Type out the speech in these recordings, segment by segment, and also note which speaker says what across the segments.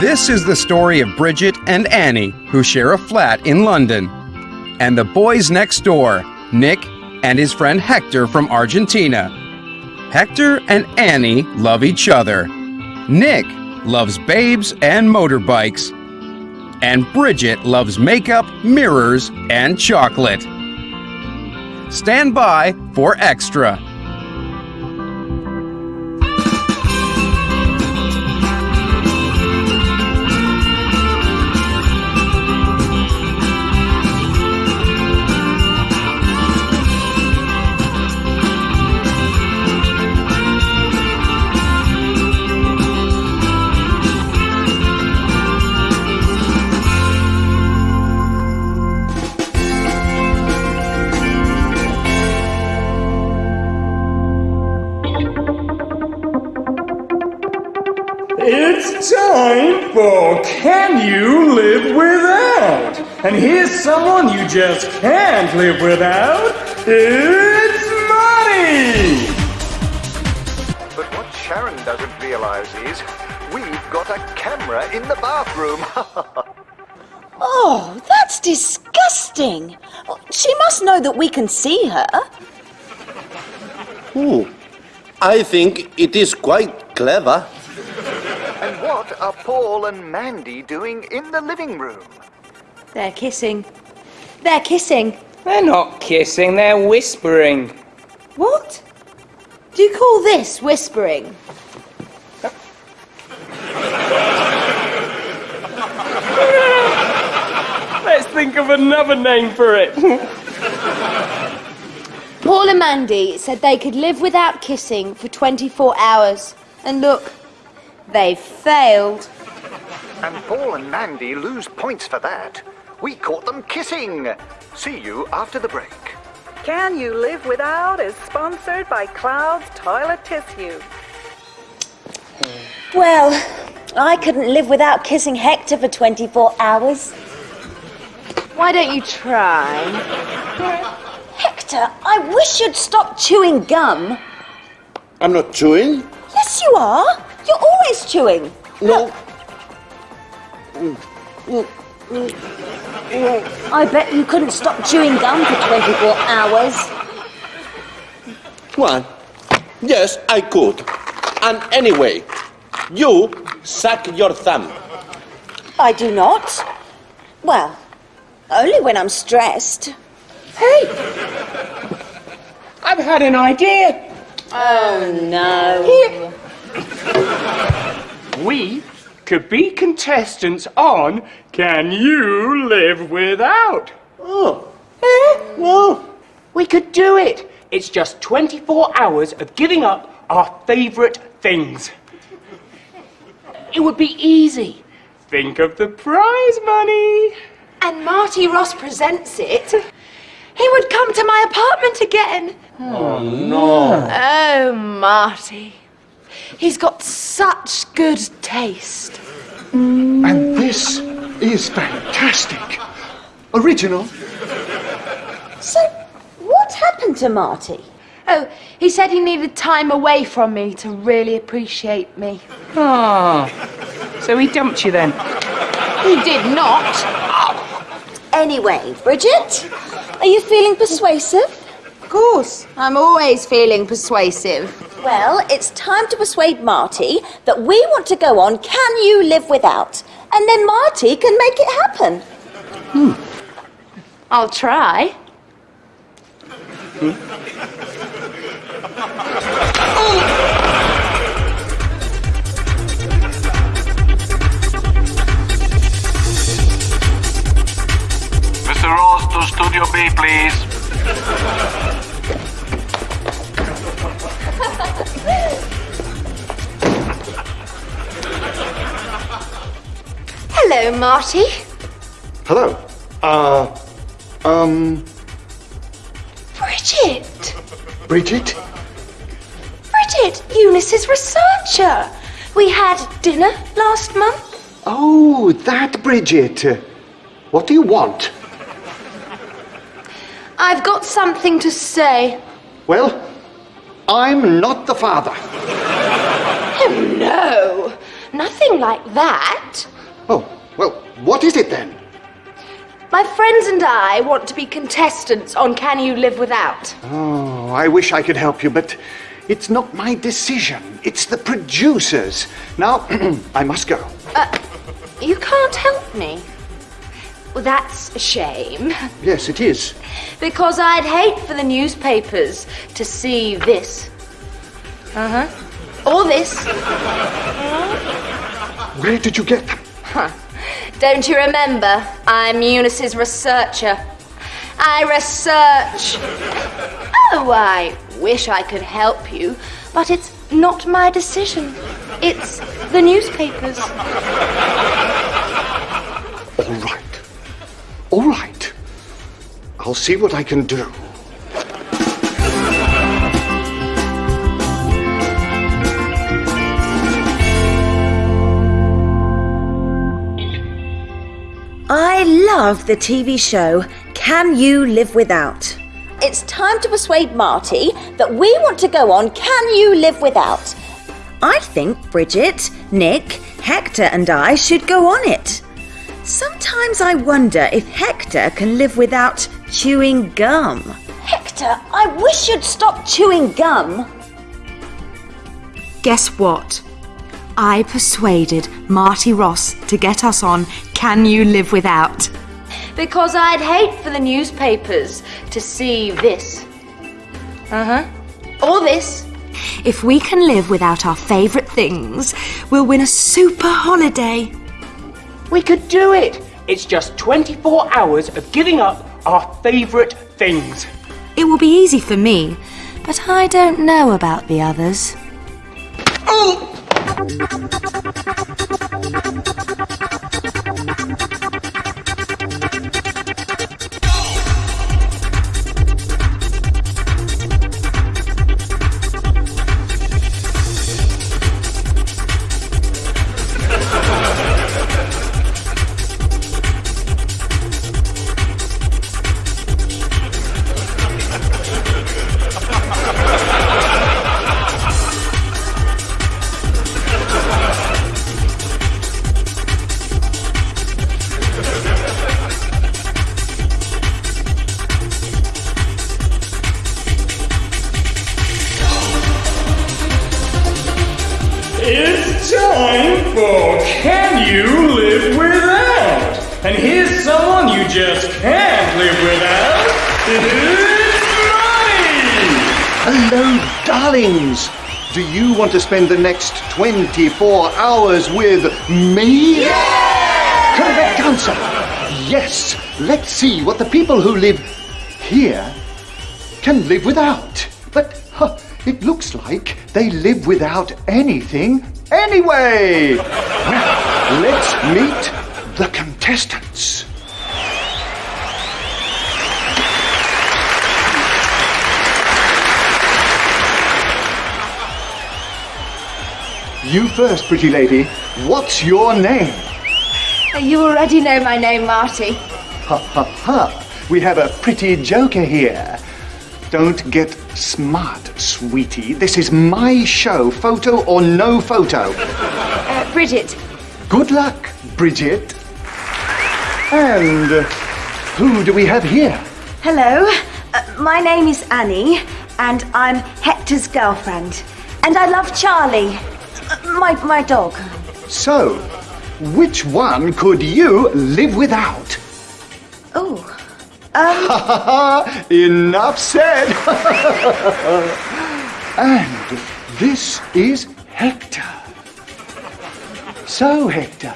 Speaker 1: This is the story of Bridget and Annie, who share a flat in London, and the boys next door, Nick and his friend Hector from Argentina. Hector and Annie love each other. Nick loves babes and motorbikes. And Bridget loves makeup, mirrors, and chocolate. Stand by for extra.
Speaker 2: Someone you just can't live without. It's money!
Speaker 3: But what Sharon doesn't realize is we've got a camera in the bathroom.
Speaker 4: Oh, that's disgusting. She must know that we can see her.
Speaker 5: Hmm. I think it is quite clever.
Speaker 3: and what are Paul and Mandy doing in the living room?
Speaker 6: They're kissing. They're kissing.
Speaker 7: They're not kissing, they're whispering.
Speaker 6: What? Do you call this whispering?
Speaker 7: Let's think of another name for it.
Speaker 6: Paul and Mandy said they could live without kissing for 24 hours. And look, they've failed.
Speaker 3: And Paul and Mandy lose points for that. We caught them kissing. See you after the break.
Speaker 8: Can You Live Without is sponsored by Cloud's Toilet Tissue.
Speaker 4: Well, I couldn't live without kissing Hector for 24 hours.
Speaker 6: Why don't you try?
Speaker 4: Hector, I wish you'd stop chewing gum.
Speaker 5: I'm not chewing.
Speaker 4: Yes, you are. You're always chewing.
Speaker 5: No. Mm. Mm.
Speaker 4: I bet you couldn't stop chewing gum for 24 hours.
Speaker 5: Well, yes, I could. And anyway, you suck your thumb.
Speaker 4: I do not. Well, only when I'm stressed.
Speaker 7: Hey! I've had an idea.
Speaker 4: Oh, no.
Speaker 7: Here. We could be contestants on Can You Live Without?
Speaker 5: Oh.
Speaker 7: Eh? Well, we could do it. It's just 24 hours of giving up our favourite things. It would be easy. Think of the prize money.
Speaker 6: And Marty Ross presents it. He would come to my apartment again.
Speaker 5: Oh, no.
Speaker 6: Oh, Marty. He's got such good taste.
Speaker 9: And this is fantastic. Original.
Speaker 4: So, what happened to Marty?
Speaker 6: Oh, he said he needed time away from me to really appreciate me.
Speaker 7: Ah. So he dumped you then?
Speaker 6: He did not.
Speaker 4: Anyway, Bridget, are you feeling persuasive?
Speaker 6: Of course, I'm always feeling persuasive.
Speaker 4: Well, it's time to persuade Marty that we want to go on Can You Live Without? And then Marty can make it happen. Hmm.
Speaker 6: I'll try. Hmm.
Speaker 10: Mr. Ross to Studio B, please.
Speaker 6: Hello, Marty.
Speaker 9: Hello. Uh, um,
Speaker 6: Bridget.
Speaker 9: Bridget?
Speaker 6: Bridget, Eunice's researcher. We had dinner last month.
Speaker 9: Oh, that Bridget. What do you want?
Speaker 6: I've got something to say.
Speaker 9: Well, I'm not the father.
Speaker 6: Oh, no. Nothing like that.
Speaker 9: What is it then?
Speaker 6: My friends and I want to be contestants on Can You Live Without?
Speaker 9: Oh, I wish I could help you, but it's not my decision. It's the producers. Now, I must go.
Speaker 6: Uh, you can't help me. Well, that's a shame.
Speaker 9: Yes, it is.
Speaker 6: Because I'd hate for the newspapers to see this. Uh huh. Or this.
Speaker 9: Where did you get them?
Speaker 6: Huh. Don't you remember? I'm Eunice's researcher. I research. Oh, I wish I could help you, but it's not my decision. It's the newspapers.
Speaker 9: All right. All right. I'll see what I can do.
Speaker 4: I love the TV show Can You Live Without? It's time to persuade Marty that we want to go on Can You Live Without? I think Bridget, Nick, Hector, and I should go on it. Sometimes I wonder if Hector can live without chewing gum. Hector, I wish you'd stop chewing gum.
Speaker 11: Guess what? I persuaded Marty Ross to get us on Can You Live Without?
Speaker 6: Because I'd hate for the newspapers to see this. Uh huh. Or this.
Speaker 11: If we can live without our favourite things, we'll win a super holiday.
Speaker 7: We could do it. It's just 24 hours of giving up our favourite things.
Speaker 11: It will be easy for me, but I don't know about the others.
Speaker 7: Oh!
Speaker 2: どどどどどど。Just can't live without. It's Money!
Speaker 9: Hello, darlings. Do you want to spend the next 24 hours with me? Yeah! Correct answer. Yes. Let's see what the people who live here can live without. But huh, it looks like they live without anything anyway. Well, let's meet the contestants. You first, pretty lady. What's your name?
Speaker 6: You already know my name, Marty.
Speaker 9: Ha ha ha. We have a pretty joker here. Don't get smart, sweetie. This is my show, photo or no photo.
Speaker 6: Uh, Bridget.
Speaker 9: Good luck, Bridget. And uh, who do we have here?
Speaker 4: Hello, uh, my name is Annie, and I'm Hector's girlfriend. And I love Charlie, uh, my, my dog.
Speaker 9: So, which one could you live without?
Speaker 4: Oh, um,
Speaker 9: Enough said. and this is Hector. So, Hector,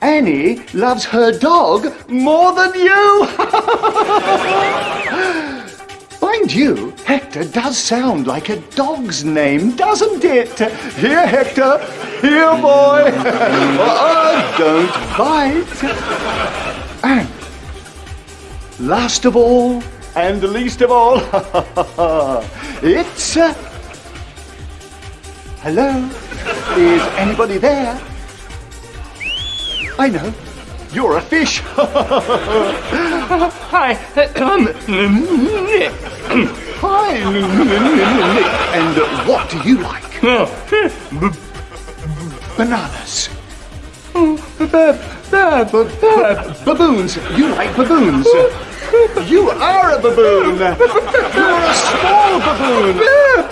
Speaker 9: Annie loves her dog more than you. Mind you, Hector does sound like a dog's name, doesn't it? Here, Hector. Here, boy. uh, don't bite. And last of all, and least of all, it's. Uh, hello? Is anybody there? I know. You're a fish.
Speaker 7: Hi.
Speaker 9: And what do you like? bananas. Oh, baboons. You like baboons. You are a baboon. You're a small baboon.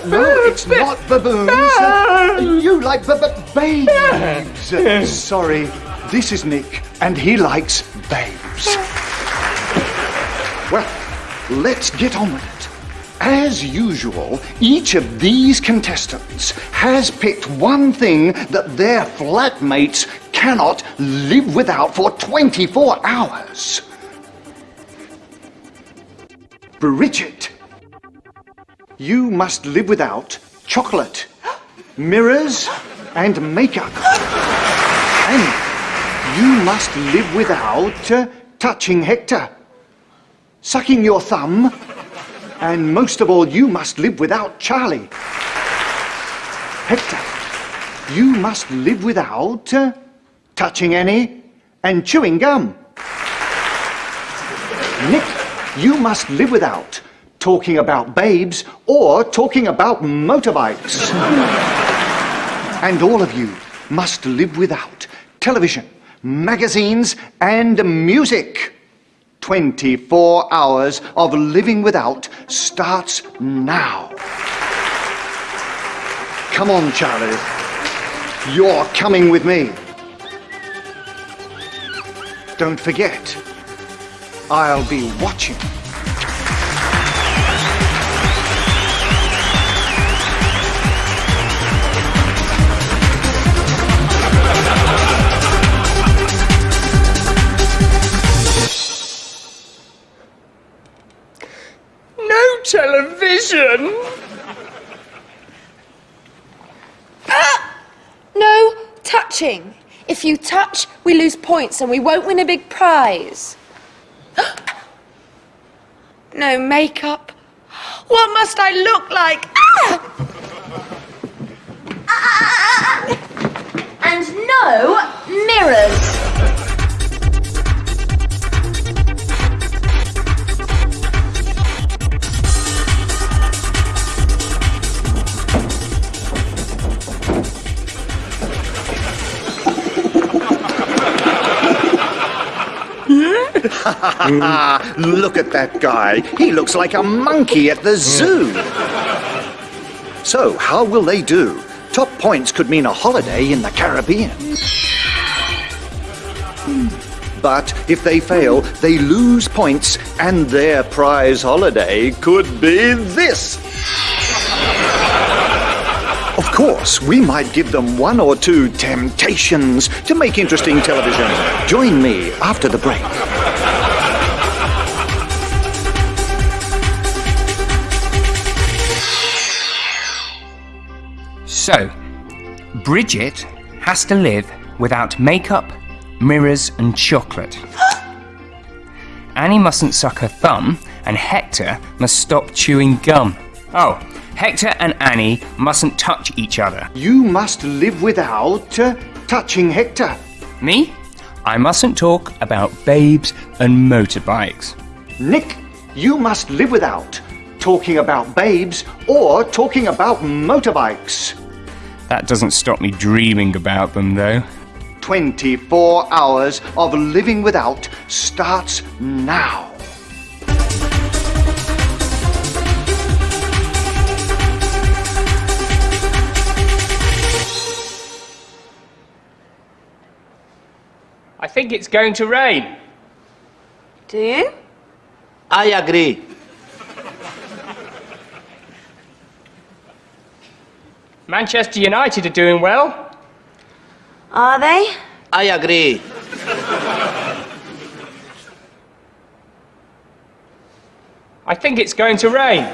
Speaker 9: No, it's not baboons. You like ba- ba- babes. Sorry, this is Nick, and he likes babes. Well, let's get on with it. As usual, each of these contestants has picked one thing that their flatmates cannot live without for 24 hours. Bridget, you must live without chocolate, mirrors, and makeup. And you must live without uh, touching Hector, sucking your thumb, and most of all, you must live without Charlie. Hector, you must live without uh, touching Annie and chewing gum. Nick, you must live without talking about babes or talking about motorbikes. and all of you must live without television, magazines, and music. 24 hours of living without starts now. Come on, Charlie. You're coming with me. Don't forget, I'll be watching.
Speaker 6: We lose points and we won't win a big prize. no makeup. What must I look like? Ah!
Speaker 9: Look at that guy. He looks like a monkey at the zoo. So, how will they do? Top points could mean a holiday in the Caribbean. But if they fail, they lose points, and their prize holiday could be this. Of course, we might give them one or two temptations to make interesting television. Join me after the break.
Speaker 12: So, Bridget has to live without makeup, mirrors, and chocolate. Annie mustn't suck her thumb, and Hector must stop chewing gum. Oh, Hector and Annie mustn't touch each other.
Speaker 9: You must live without uh, touching Hector.
Speaker 12: Me? I mustn't talk about babes and motorbikes.
Speaker 9: Nick, you must live without talking about babes or talking about motorbikes.
Speaker 12: That doesn't stop me dreaming about them, though.
Speaker 9: 24 hours of living without starts now.
Speaker 7: I think it's going to rain.
Speaker 6: Do you?
Speaker 5: I agree.
Speaker 7: Manchester United are doing well.
Speaker 4: Are they?
Speaker 5: I agree.
Speaker 7: I think it's going to rain.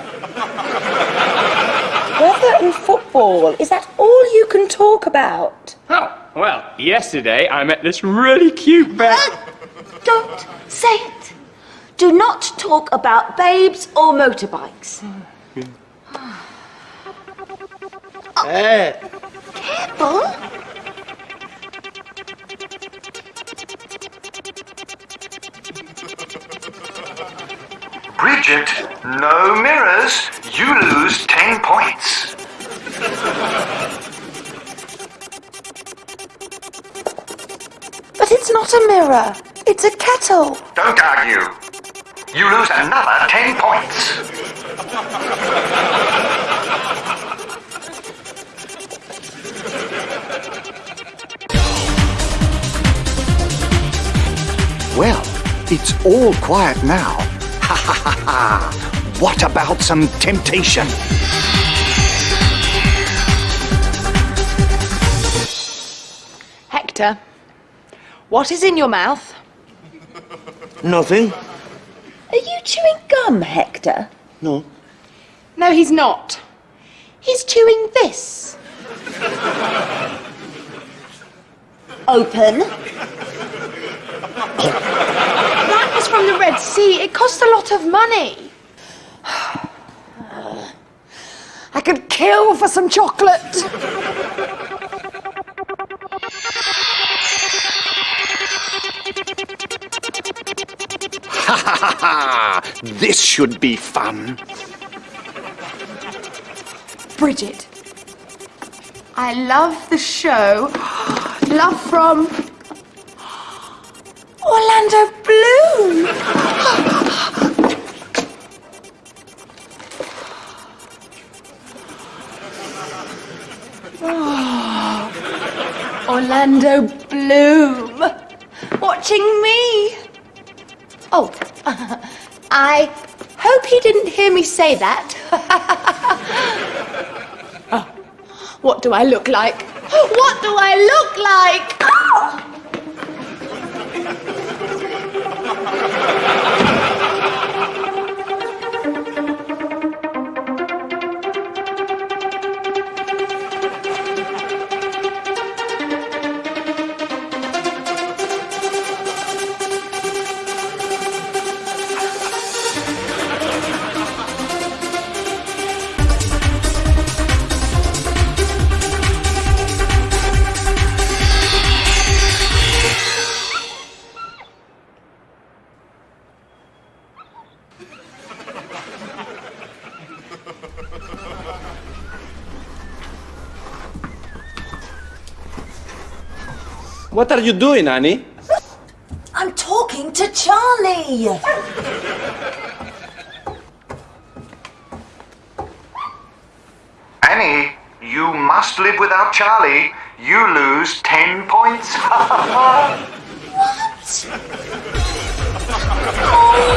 Speaker 6: Weather and football. Is that all you can talk about?
Speaker 7: Oh, well, yesterday I met this really cute bear.
Speaker 4: Don't say it. Do not talk about babes or motorbikes. Hmm.
Speaker 5: Eh,
Speaker 4: Careful.
Speaker 3: Bridget, no mirrors. You lose 10 points.
Speaker 11: But it's not a mirror. It's a kettle.
Speaker 3: Don't argue. You lose another 10 points.
Speaker 9: It's all quiet now. Ha ha ha ha! What about some temptation?
Speaker 6: Hector, what is in your mouth?
Speaker 5: Nothing.
Speaker 4: Are you chewing gum, Hector?
Speaker 5: No.
Speaker 6: No, he's not. He's chewing this.
Speaker 4: Open.
Speaker 6: That was from the Red Sea. It cost a lot of money. I could kill for some chocolate.
Speaker 9: Ha ha ha ha! This should be fun.
Speaker 6: Bridget, I love the show. Love from Orlando Bloom. Oh, Orlando Bloom. Watching me. Oh, I hope he didn't hear me say that. Oh, what do I look like? What do I look like?
Speaker 5: Are you doing, Annie?
Speaker 4: I'm talking to Charlie.
Speaker 3: Annie, you must live without Charlie. You lose 10 points. What? Oh.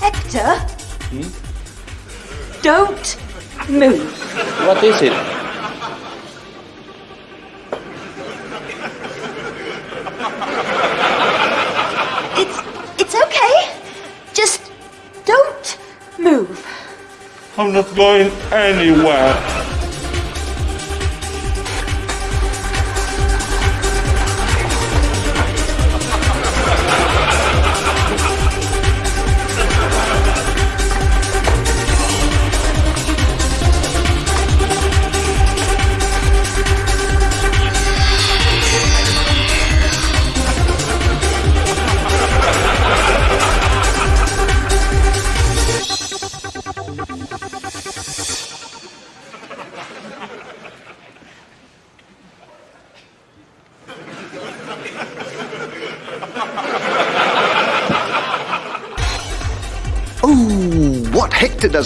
Speaker 4: Hector, hmm? Don't move.
Speaker 5: What is it?
Speaker 4: It's it's okay. Just don't move.
Speaker 5: I'm not going anywhere.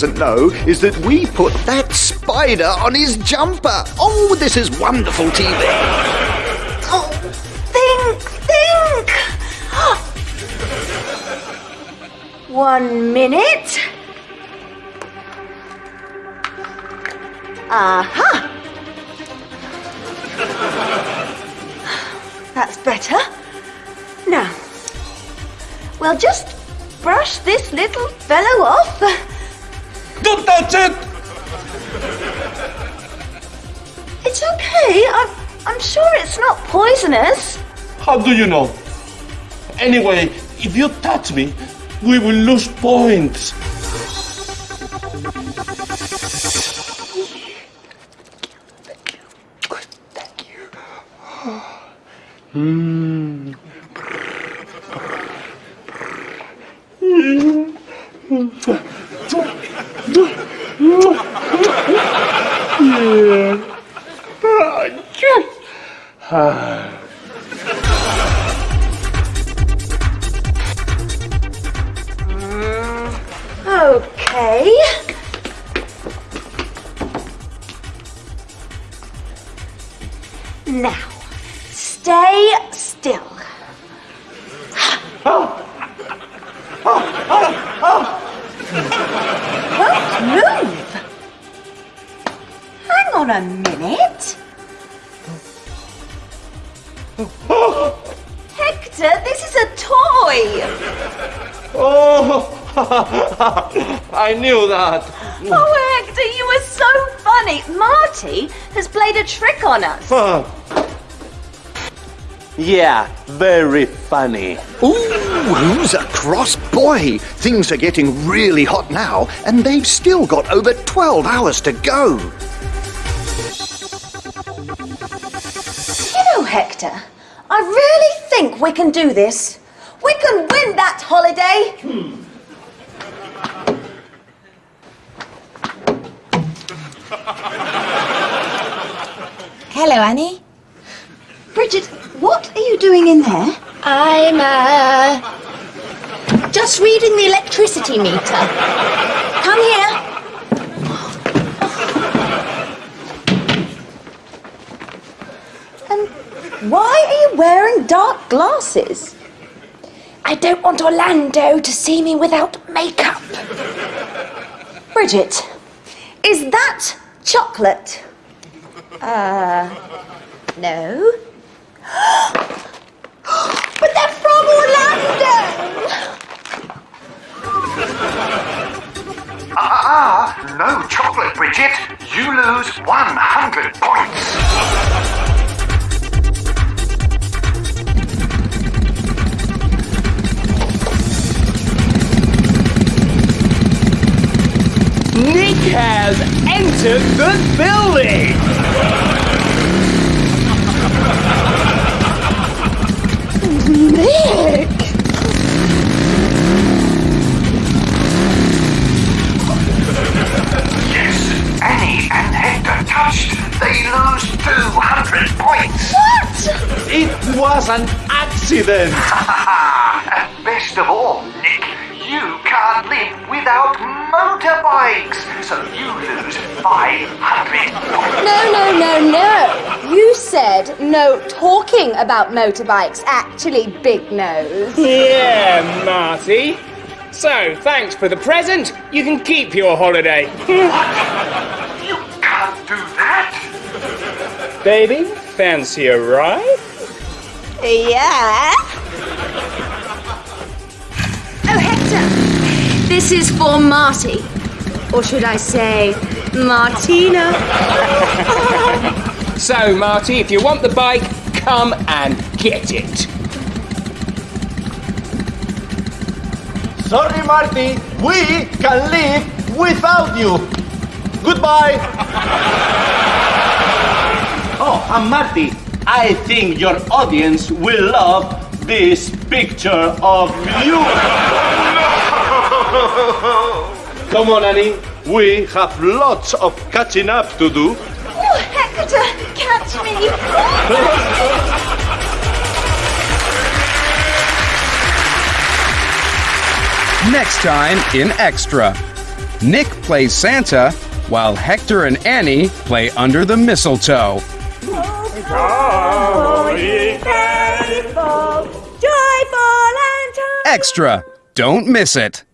Speaker 9: Doesn't know is that we put that spider on his jumper. Oh, this is wonderful TV.
Speaker 4: Oh, think, think. One minute. Aha. That's better. Now, we'll just brush this little fellow off.
Speaker 5: Don't touch it!
Speaker 4: It's okay. I'm, I'm sure it's not poisonous.
Speaker 5: How do you know? Anyway, if you touch me, we will lose points. Knew that.
Speaker 4: Oh, Hector, you were so funny. Marty has played a trick on us.
Speaker 5: Yeah, very funny.
Speaker 9: Ooh, who's a cross boy? Things are getting really hot now, and they've still got over 12 hours to go.
Speaker 4: You know, Hector, I really think we can do this. We can win that holiday. Hmm.
Speaker 11: Hello, Annie.
Speaker 4: Bridget, what are you doing in there?
Speaker 6: I'm, uh. just reading the electricity meter.
Speaker 4: Come here. And why are you wearing dark glasses?
Speaker 6: I don't want Orlando to see me without makeup.
Speaker 4: Bridget, is that chocolate?
Speaker 6: Uh. No.
Speaker 4: But they're from Orlando!
Speaker 3: Ah, no chocolate, Bridget. You lose 100 points.
Speaker 7: Nick has entered the building!
Speaker 6: Nick!
Speaker 3: Yes, Annie and Hector touched. They lose 200 points.
Speaker 6: What?
Speaker 5: It was an accident.
Speaker 3: and best of all, Nick, live without motorbikes. So you lose 500.
Speaker 6: No, no, no, no. You said no talking about motorbikes. Actually, big nose.
Speaker 7: Yeah, Marty. So, thanks for the present. You can keep your holiday.
Speaker 3: You can't do that.
Speaker 7: Baby, fancy a ride?
Speaker 6: Yeah.
Speaker 11: This is for Marty. Or should I say, Martina?
Speaker 7: So, Marty, if you want the bike, come and get it.
Speaker 5: Sorry, Marty. We can live without you. Goodbye. oh, and Marty, I think your audience will love this picture of you. Come on, Annie. We have lots of catching up to do.
Speaker 4: Oh, Hector, catch me.
Speaker 1: Next time in Extra. Nick plays Santa while Hector and Annie play under the mistletoe. Extra. Don't miss it.